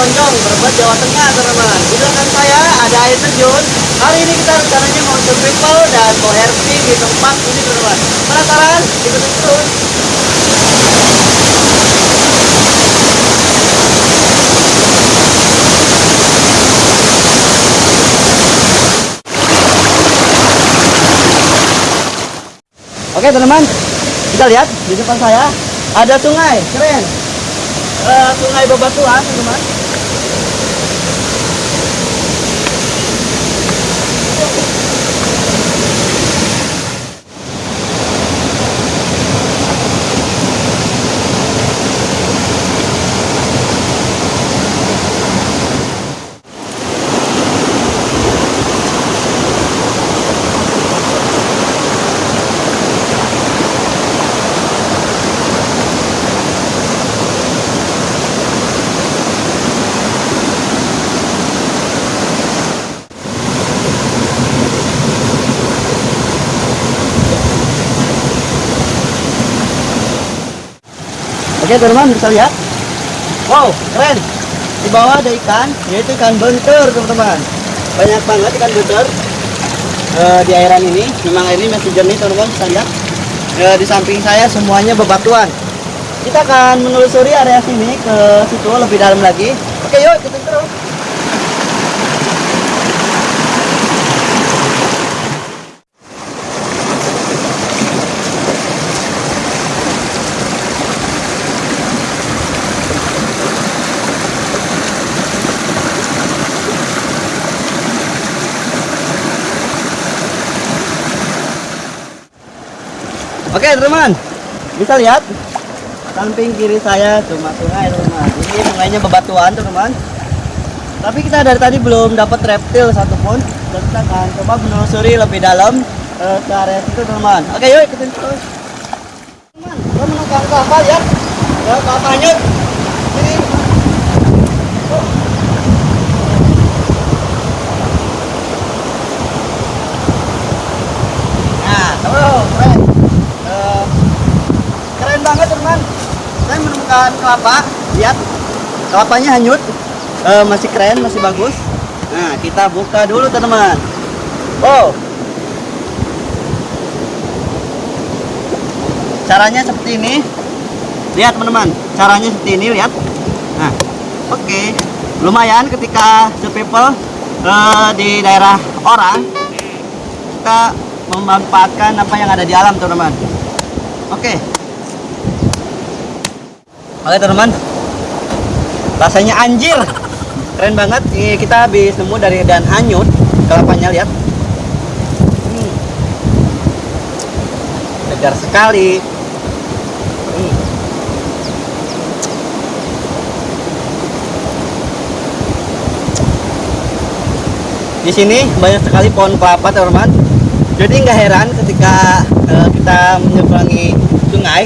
Tonjong, Brebes, Jawa Tengah, teman-teman. Di belakang saya ada air terjun. Hari ini kita rencananya mau survival dan mau herping di tempat ini, teman-teman. Penasaran? Ikutin terus. Oke teman-teman, kita lihat di depan saya ada sungai, keren. Eh, sungai Bebatuan teman-teman. Oke teman-teman bisa lihat. Wow, keren. Di bawah ada ikan, yaitu ikan bentur teman-teman. Banyak banget ikan bentur Eh, di airan ini. Memang ini masih jernih teman-teman bisa lihat. Eh, di samping saya semuanya bebatuan. Kita akan menelusuri area sini ke situ lebih dalam lagi. Oke yuk ikutin terus. Teman-teman, bisa lihat samping kiri saya cuma sungai teman-teman. Ini sungainya bebatuan teman-teman. Tapi kita dari tadi belum dapat reptil satupun. Dan kita akan coba menelusuri lebih dalam eh, ke area situ teman-teman. Oke yuk ikutin terus. Teman, kita menemukan kapal ya. Kapal. Sini. Oh. Nah, tuh, keren. Eh, keren banget teman saya menemukan kelapa. Lihat kelapanya hanyut. Eh, masih keren masih bagus. Nah kita buka dulu teman-teman. Wow. Caranya seperti ini. Lihat teman-teman. Caranya seperti ini lihat. Nah oke. Lumayan ketika people di daerah orang kita memanfaatkan apa yang ada di alam teman-teman. Oke oke teman-teman. Rasanya anjir. Keren banget. Ini kita habis nemu dari dan hanyut. Kelapanya lihat. Hmm. segar sekali. Hmm. di sini banyak sekali pohon kelapa teman-teman. Jadi nggak heran ketika eh, kita menyeberangi sungai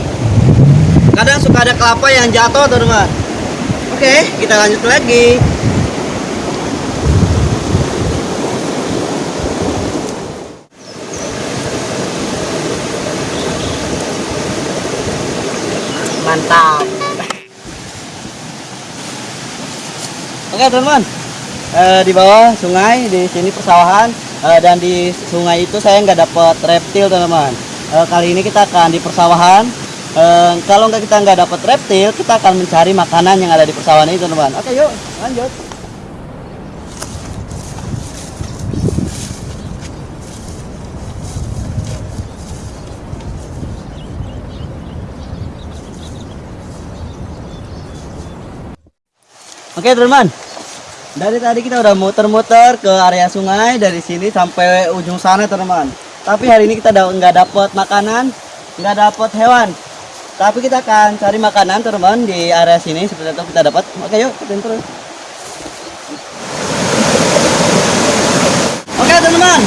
kadang suka ada kelapa yang jatuh teman-teman oke kita lanjut lagi. Mantap. Oke teman-teman. Eh, di bawah sungai di sini persawahan. Eh, dan di sungai itu saya nggak dapat reptil teman-teman. Eh, kali ini kita akan di persawahan Eh, kalau nggak kita nggak dapat reptil kita akan mencari makanan yang ada di persawahan ini teman-teman oke yuk lanjut Oke teman-teman, dari tadi kita udah muter-muter ke area sungai dari sini sampai ujung sana teman-teman. Tapi hari ini kita nggak dapat makanan, nggak dapat hewan. Tapi kita akan cari makanan teman-teman di area sini seperti itu kita dapat. Oke yuk, ikutin terus. Oke teman-teman,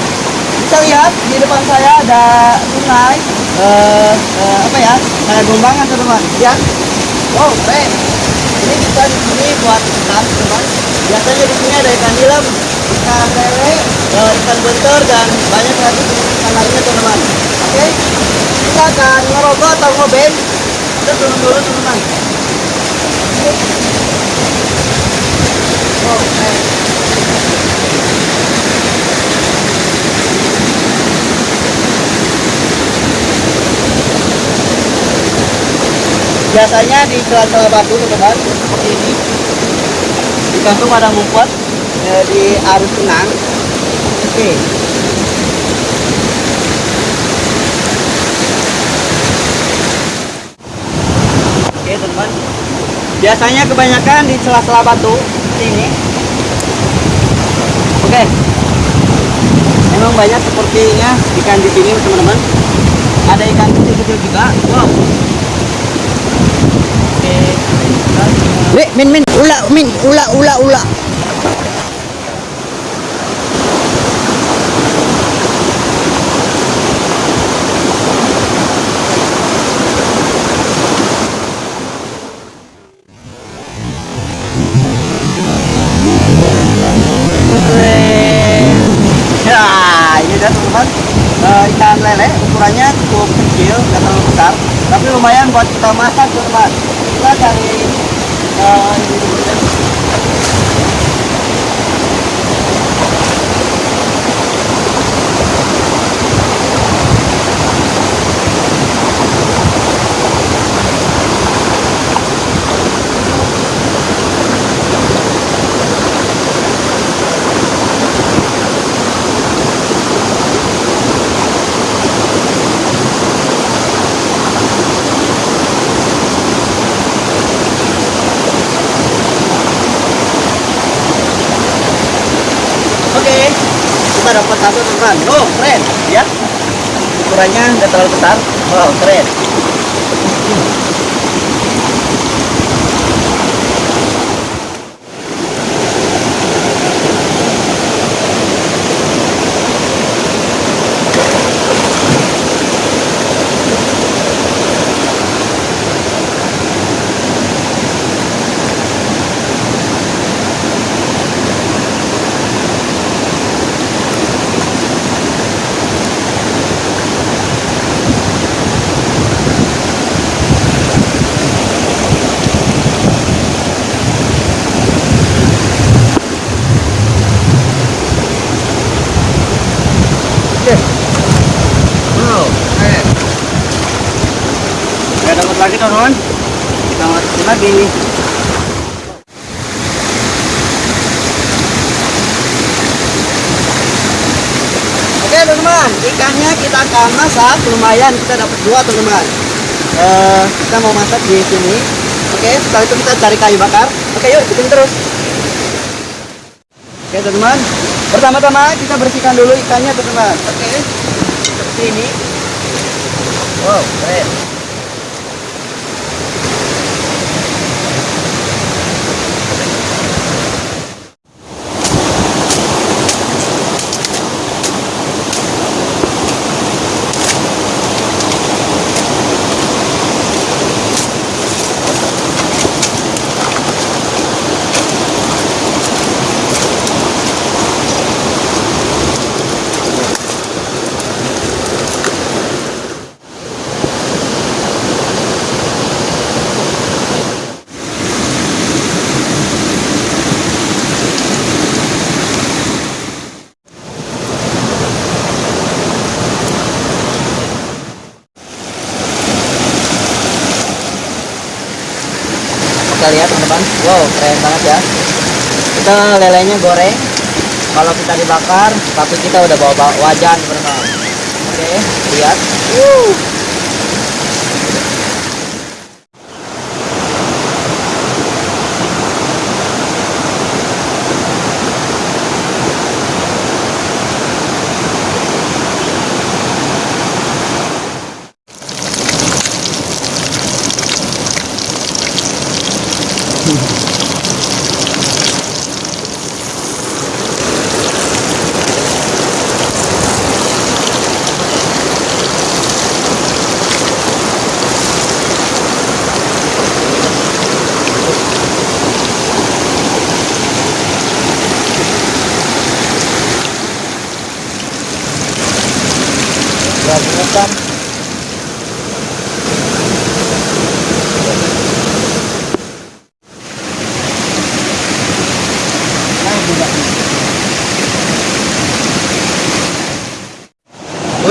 bisa lihat di depan saya ada sungai. Eh, eh, apa ya? Kayak gombangan teman-teman. Lihat. Wow, keren. Ini kita di sini buat ikan teman. Biasanya di sini ada ikan nilam, ikan lele, eh, ikan bentur dan banyak lagi ikan lainnya teman-teman. Oke, kita akan ngerokok atau ngobeng. Kita turun teman-teman. Wow, keren. biasanya di celah-celah batu teman seperti ini digantung ada ngumpet eh, di arus tenang oke oke teman biasanya kebanyakan di celah-celah batu ini. Oke. Memang banyak sepertinya ikan di sini teman-teman. Ada ikan kecil-kecil juga. Wow. Oke, Weh, min min ula min ula ula ula. Buat kita masak teman-teman. Kita cari eh, ini dulu ya. Oke, kita dapat satu teman. Oh, keren, ya. Ukurannya nggak terlalu besar. Wow, keren. Oke. Wow, keren. Nggak teman-teman. Kita masukin lagi. Oke teman-teman, ikannya kita akan masak lumayan kita dapat dua teman-teman. Eh, kita mau masak di sini. Oke, setelah itu kita cari kayu bakar. Oke, yuk ikutin terus. Oke teman-teman, pertama-tama kita bersihkan dulu ikannya teman-teman. Oke, seperti ini. Wow, keren. Teman-teman wow keren banget ya. Kita lelenya goreng. Kalau kita dibakar tapi kita udah bawa, bawa wajan teman-teman oke lihat.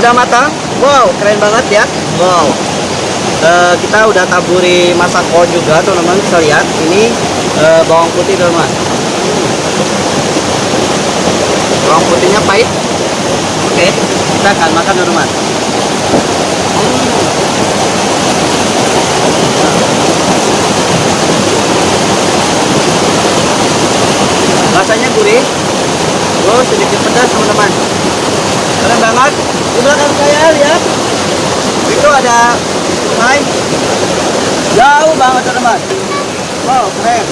Udah matang. Wow, keren banget ya. Wow. Eh, kita udah taburi masako juga teman-teman bisa lihat ini eh, bawang putih teman-teman bawang putihnya pahit oke kita akan makan teman-teman rasanya gurih wow sedikit pedas teman-teman keren banget di belakang saya lihat itu ada sungai jauh banget teman-teman wow keren.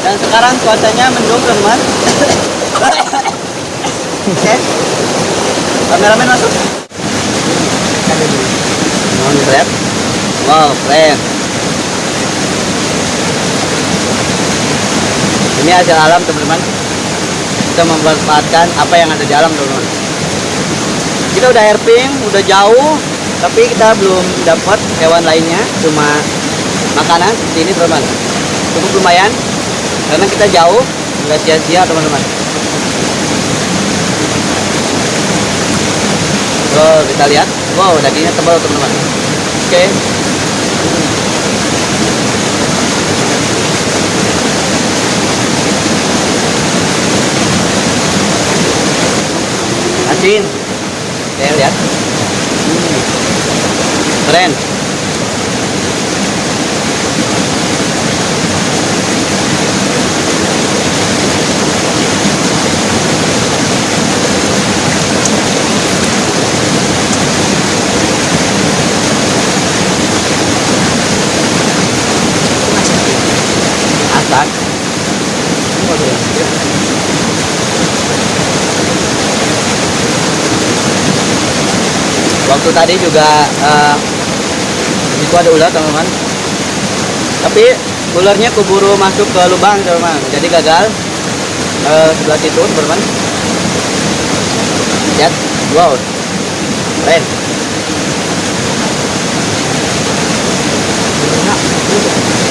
Dan sekarang cuacanya mendung teman-teman oke. Kameramen masuk? Mohon lihat wow keren. Ini hasil alam teman-teman. Kita memanfaatkan apa yang ada di alam teman-teman. Kita udah airping udah jauh tapi kita belum dapat hewan lainnya. Cuma makanan seperti ini teman-teman. Cukup lumayan karena kita jauh nggak sia-sia teman-teman. Wow kita lihat. Wow dagingnya tebal teman-teman. Oke. Asin. Saya lihat. Hmm. keren waktu tadi juga uh, itu ada ular teman-teman. Tapi ularnya keburu masuk ke lubang teman-teman. Jadi gagal. Uh, sebelah situ teman-teman. Lihat. Wow. Keren. Thank you.